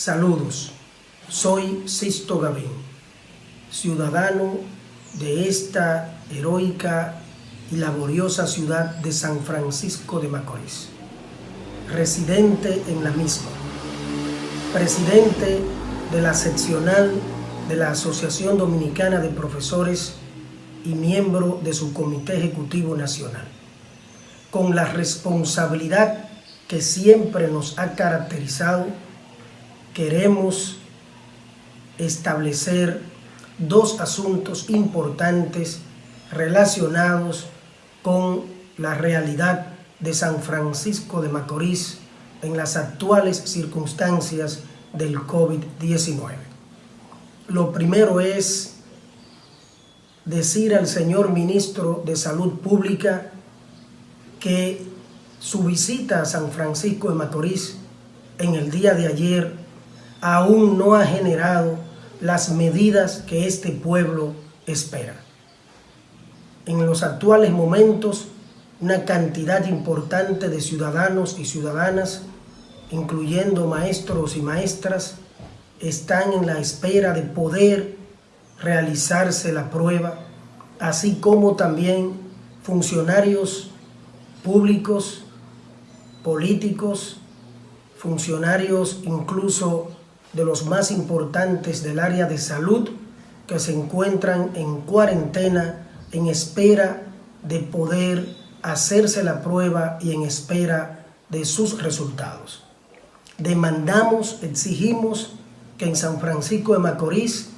Saludos, soy Sisto Gavín, ciudadano de esta heroica y laboriosa ciudad de San Francisco de Macorís, residente en la misma, presidente de la seccional de la Asociación Dominicana de Profesores y miembro de su Comité Ejecutivo Nacional, con la responsabilidad que siempre nos ha caracterizado queremos establecer dos asuntos importantes relacionados con la realidad de San Francisco de Macorís en las actuales circunstancias del COVID-19. Lo primero es decir al señor Ministro de Salud Pública que su visita a San Francisco de Macorís en el día de ayer aún no ha generado las medidas que este pueblo espera. En los actuales momentos, una cantidad importante de ciudadanos y ciudadanas, incluyendo maestros y maestras, están en la espera de poder realizarse la prueba, así como también funcionarios públicos, políticos, funcionarios incluso de los más importantes del área de salud que se encuentran en cuarentena en espera de poder hacerse la prueba y en espera de sus resultados. Demandamos, exigimos que en San Francisco de Macorís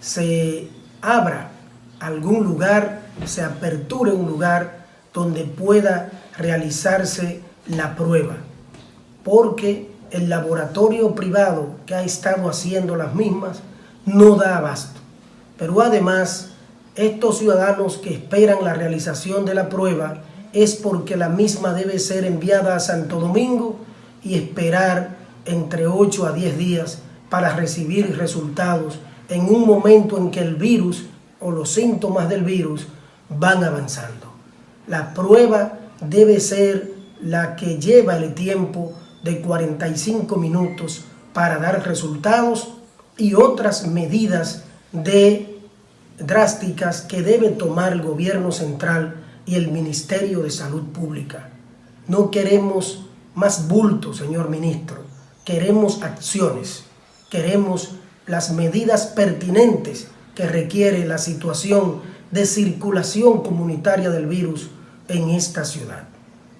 se abra algún lugar, se aperture un lugar donde pueda realizarse la prueba, porque el laboratorio privado que ha estado haciendo las mismas no da abasto. Pero además, estos ciudadanos que esperan la realización de la prueba es porque la misma debe ser enviada a Santo Domingo y esperar entre 8 a 10 días para recibir resultados en un momento en que el virus o los síntomas del virus van avanzando. La prueba debe ser la que lleva el tiempo de 45 minutos para dar resultados y otras medidas drásticas que debe tomar el gobierno central y el Ministerio de Salud Pública. No queremos más bulto, señor ministro. Queremos acciones. Queremos las medidas pertinentes que requiere la situación de circulación comunitaria del virus en esta ciudad.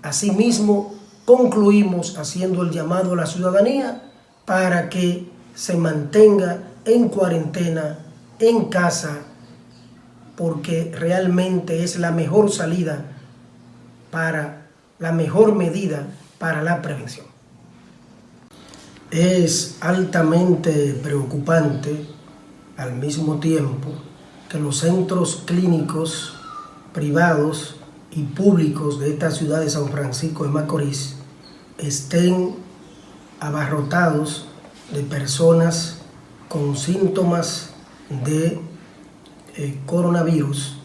Asimismo, concluimos haciendo el llamado a la ciudadanía para que se mantenga en cuarentena, en casa, porque realmente es la mejor salida para la mejor medida para la prevención. Es altamente preocupante al mismo tiempo que los centros clínicos privados y públicos de esta ciudad de San Francisco de Macorís estén abarrotados de personas con síntomas de eh, coronavirus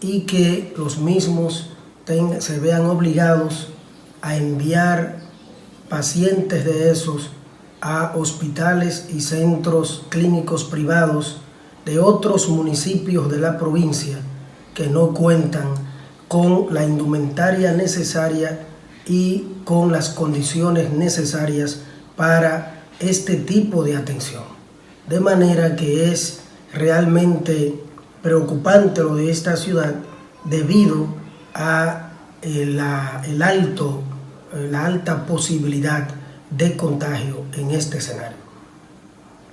y que los mismos se vean obligados a enviar pacientes de esos a hospitales y centros clínicos privados de otros municipios de la provincia que no cuentan con la indumentaria necesaria y con las condiciones necesarias para este tipo de atención. De manera que es realmente preocupante lo de esta ciudad debido a eh, la, el alto, la alta posibilidad de contagio en este escenario.